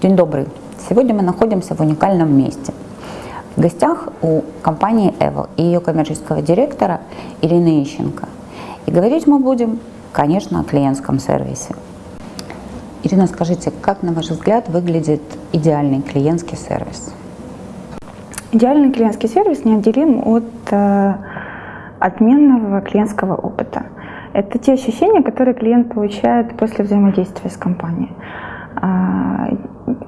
День добрый. Сегодня мы находимся в уникальном месте. В гостях у компании Evo и ее коммерческого директора Ирины Ищенко. И говорить мы будем, конечно, о клиентском сервисе. Ирина, скажите, как, на ваш взгляд, выглядит идеальный клиентский сервис? Идеальный клиентский сервис неотделим от э, отменного клиентского опыта. Это те ощущения, которые клиент получает после взаимодействия с компанией.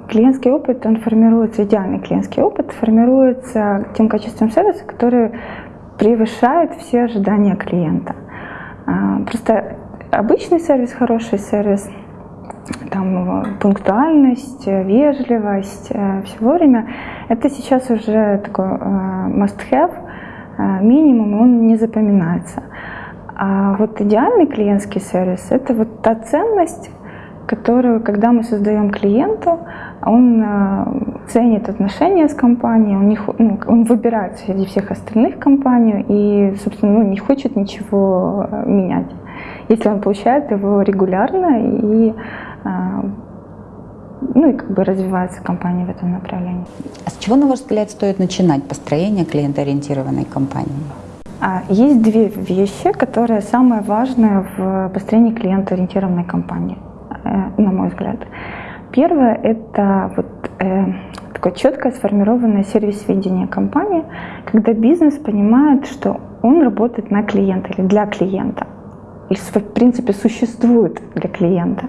Клиентский опыт, он формируется, идеальный клиентский опыт формируется тем качеством сервиса, который превышает все ожидания клиента. А, просто обычный сервис, хороший сервис, там пунктуальность, вежливость, э, все вовремя, это сейчас уже такой э, must-have, э, минимум, он не запоминается. А вот идеальный клиентский сервис – это вот та ценность, которую, когда мы создаем клиенту, он э, ценит отношения с компанией, он, не, ну, он выбирает среди всех остальных компанию и, собственно, ну, не хочет ничего э, менять, если он получает его регулярно и э, ну и как бы развивается компания в этом направлении. А с чего, на ваш взгляд, стоит начинать построение клиентоориентированной компании? А, есть две вещи, которые самые важные в построении клиентоориентированной компании. Э, на мой взгляд. Первое – это вот, э, такое четкое сформированное сервис-видение компании, когда бизнес понимает, что он работает на клиента или для клиента, или в принципе существует для клиента.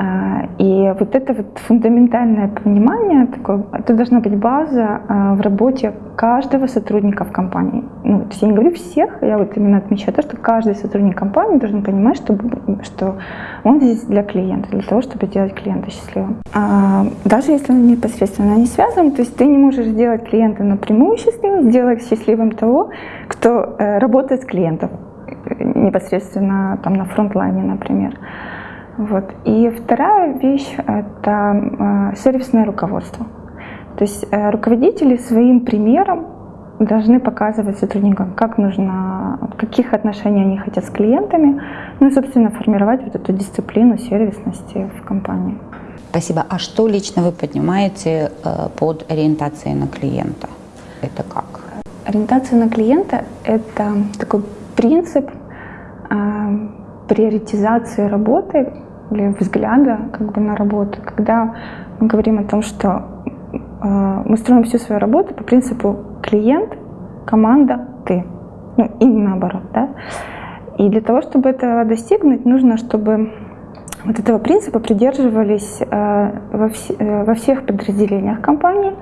А, и вот это вот фундаментальное понимание, такое, это должна быть база а, в работе каждого сотрудника в компании. Ну, я не говорю всех, я вот именно отмечаю то, что каждый сотрудник компании должен понимать, что, что он здесь для клиента, для того, чтобы сделать клиента счастливым. А, даже если он непосредственно не связан, то есть ты не можешь сделать клиента напрямую счастливым, сделать счастливым того, кто э, работает с клиентом непосредственно там на фронтлайне, например. Вот. И вторая вещь – это э, сервисное руководство. То есть э, руководители своим примером должны показывать сотрудникам, как нужно, каких отношений они хотят с клиентами, ну и, собственно, формировать вот эту дисциплину сервисности в компании. Спасибо. А что лично вы поднимаете э, под ориентацией на клиента? Это как? Ориентация на клиента – это такой принцип приоритизации работы или взгляда как бы на работу, когда мы говорим о том, что э, мы строим всю свою работу по принципу клиент, команда, ты. Ну, и наоборот, да. И для того, чтобы это достигнуть, нужно, чтобы вот этого принципа придерживались э, во, вс э, во всех подразделениях компании,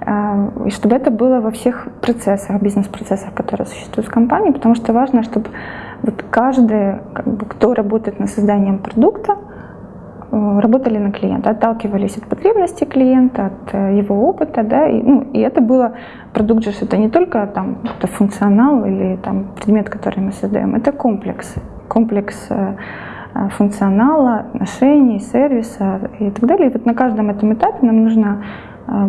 э, и чтобы это было во всех процессах, бизнес-процессах, которые существуют в компании, потому что важно, чтобы вот каждый, как бы, кто работает над созданием продукта, работали на клиента, отталкивались от потребностей клиента, от э, его опыта, да, и, ну, и это было, продукт же это не только там это функционал или там предмет, который мы создаем, это комплекс, комплекс э, функционала, отношений, сервиса и так далее. И вот на каждом этом этапе нам нужно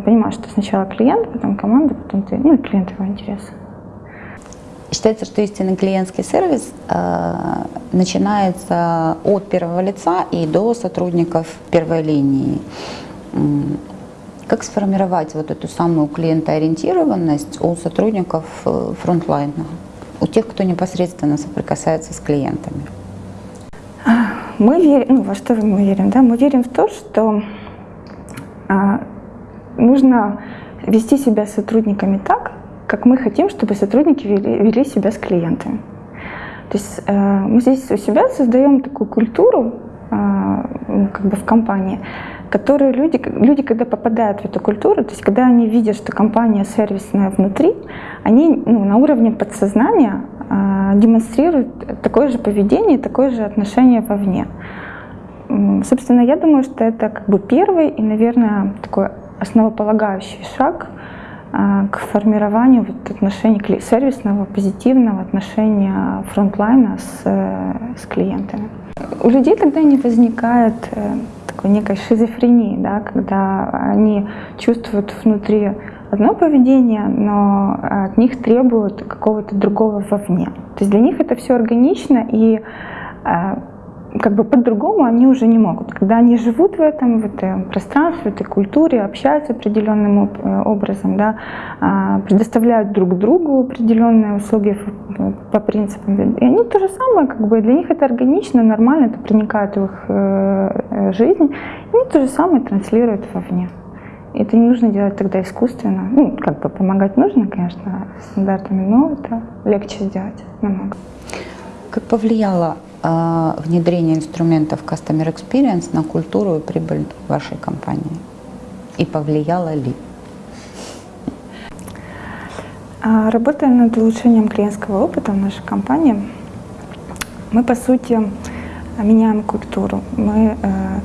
понимать, что сначала клиент, потом команда, потом ты, ну и клиент его интересы. Считается, что истинный клиентский сервис э, начинается от первого лица и до сотрудников первой линии. Как сформировать вот эту самую клиентоориентированность у сотрудников э, фронтлайна, у тех, кто непосредственно соприкасается с клиентами? Мы верим, ну, во что мы верим, да? Мы верим в то, что а, нужно вести себя с сотрудниками так, как мы хотим, чтобы сотрудники вели, вели себя с клиентами. То есть э, мы здесь у себя создаем такую культуру э, как бы в компании, которую люди, люди, когда попадают в эту культуру, то есть когда они видят, что компания сервисная внутри, они ну, на уровне подсознания э, демонстрируют такое же поведение, такое же отношение вовне. Собственно, я думаю, что это как бы первый и, наверное, такой основополагающий шаг к формированию вот отношений сервисного, позитивного отношения фронтлайна с, э, с клиентами. У людей тогда не возникает э, такой некой шизофрении, да, когда они чувствуют внутри одно поведение, но от них требуют какого-то другого вовне. То есть для них это все органично и э, как бы по-другому они уже не могут. Когда они живут в этом, в этом пространстве, в этой культуре, общаются определенным э, образом, да, а, предоставляют друг другу определенные услуги по принципам. И они то же самое, как бы для них это органично, нормально, это проникает в их э, э, жизнь, и они то же самое транслируют вовне. Это не нужно делать тогда искусственно. Ну, как бы помогать нужно, конечно, стандартами, но это легче сделать намного. Как повлияло э, внедрение инструментов Customer Experience на культуру и прибыль вашей компании? И повлияло ли? А, работая над улучшением клиентского опыта в нашей компании, мы, по сути, меняем культуру. Мы, э,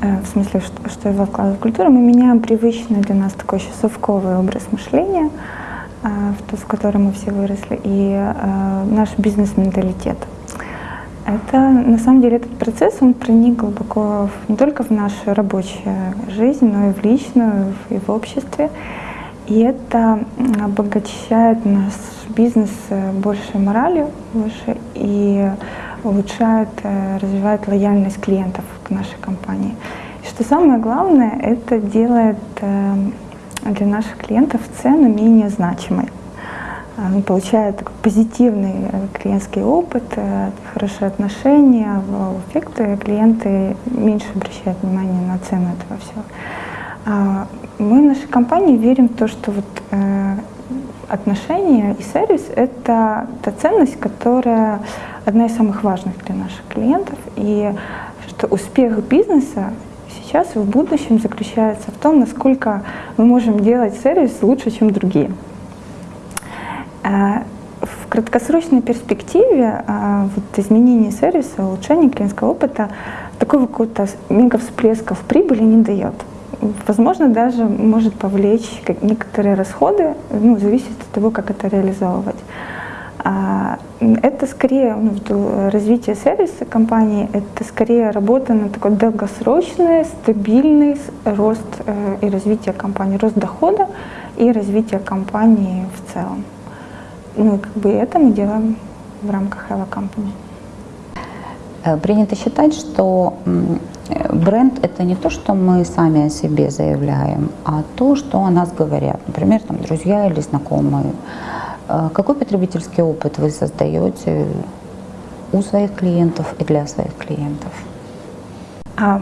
э, в смысле, что, что я вкладываю в культуру, мы меняем привычный для нас такой еще совковый образ мышления, в то, в котором мы все выросли, и наш бизнес-менталитет. Это, на самом деле, этот процесс, он проник глубоко в, не только в нашу рабочую жизнь, но и в личную, и в обществе. И это обогащает наш бизнес э, большей моралью, больше и улучшает, э, развивает лояльность клиентов к нашей компании. И что самое главное, это делает э, для наших клиентов цену менее значимой. Они получают позитивный э, клиентский опыт, э, хорошие отношения, эффекты, клиенты меньше обращают внимание на цену этого всего. А мы в нашей компании верим в то, что вот э, отношения и сервис — это та ценность, которая одна из самых важных для наших клиентов, и что успех бизнеса сейчас и в будущем заключается в том, насколько мы можем делать сервис лучше, чем другие. А, в краткосрочной перспективе а, вот изменение сервиса, улучшение клиентского опыта такого какого-то мега всплеска в прибыли не дает. Возможно, даже может повлечь некоторые расходы, ну, зависит от того, как это реализовывать. А, это скорее ну, развитие сервиса компании, это скорее работа на такой долгосрочный, стабильный рост э, и развитие компании, рост дохода и развитие компании в целом. Ну, как бы это мы делаем в рамках Eva Company. Э, принято считать, что бренд – это не то, что мы сами о себе заявляем, а то, что о нас говорят. Например, там, друзья или знакомые. Э, какой потребительский опыт вы создаете у своих клиентов и для своих клиентов? А,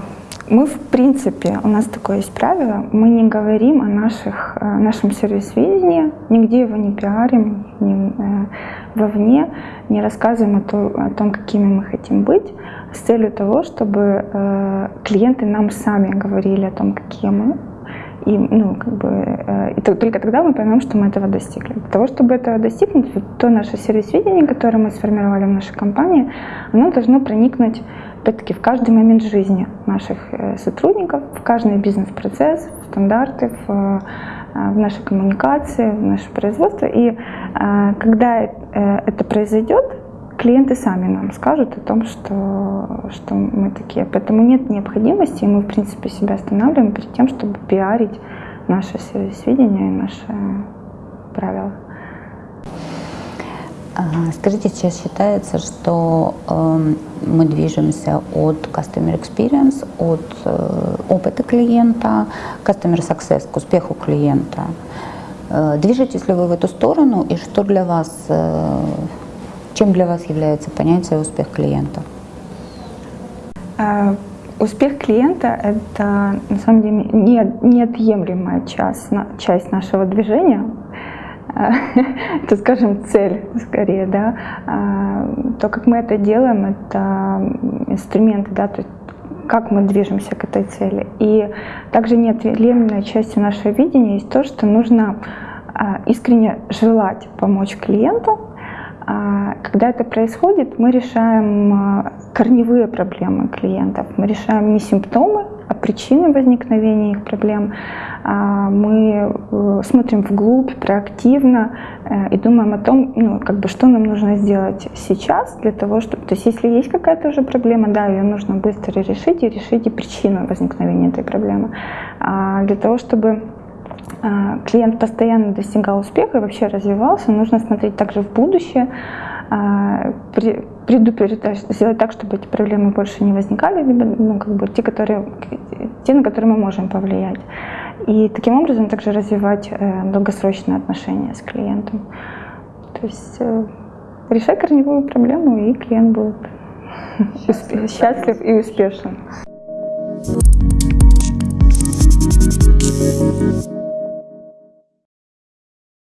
мы, в принципе, у нас такое есть правило, мы не говорим о наших, нашем сервис-видении, нигде его не пиарим, не, э, вовне, не рассказываем о, то, о том, какими мы хотим быть, с целью того, чтобы э, клиенты нам сами говорили о том, какие мы, и, ну, как бы, э, и только тогда мы поймем, что мы этого достигли. Для того, чтобы этого достигнуть, то наше сервис-видение, которое мы сформировали в нашей компании, оно должно проникнуть опять-таки в каждый момент жизни наших э, сотрудников, в каждый бизнес-процесс, в стандарты, в, э, в нашей коммуникации, в наше производство. И когда это произойдет, клиенты сами нам скажут о том, что, что мы такие. Поэтому нет необходимости, и мы, в принципе, себя останавливаем перед тем, чтобы пиарить наше сервис-видение и наши правила. Скажите, сейчас считается, что э, мы движемся от Customer Experience, от э, опыта клиента, Customer Success, к успеху клиента. Э, движетесь ли вы в эту сторону и что для вас, э, чем для вас является понятие успех клиента? Э, успех клиента – это на самом деле неотъемлемая часть, часть нашего движения. это, скажем, цель скорее, да. А, то, как мы это делаем, это инструменты, да, то есть как мы движемся к этой цели. И также неотъемлемой частью нашего видения есть то, что нужно а, искренне желать помочь клиенту. А, когда это происходит, мы решаем корневые проблемы клиентов. Мы решаем не симптомы, а причины возникновения их проблем. А, мы э, смотрим вглубь, проактивно э, и думаем о том, ну, как бы, что нам нужно сделать сейчас для того, чтобы... То есть если есть какая-то уже проблема, да, ее нужно быстро решить и решить и причину возникновения этой проблемы. А для того, чтобы а, клиент постоянно достигал успеха и вообще развивался, нужно смотреть также в будущее, а, предупреждать, сделать так, чтобы эти проблемы больше не возникали, либо ну, как бы те, которые, те, на которые мы можем повлиять. И таким образом также развивать э, долгосрочные отношения с клиентом. То есть э, решай корневую проблему, и клиент будет счастлив, счастлив и успешен.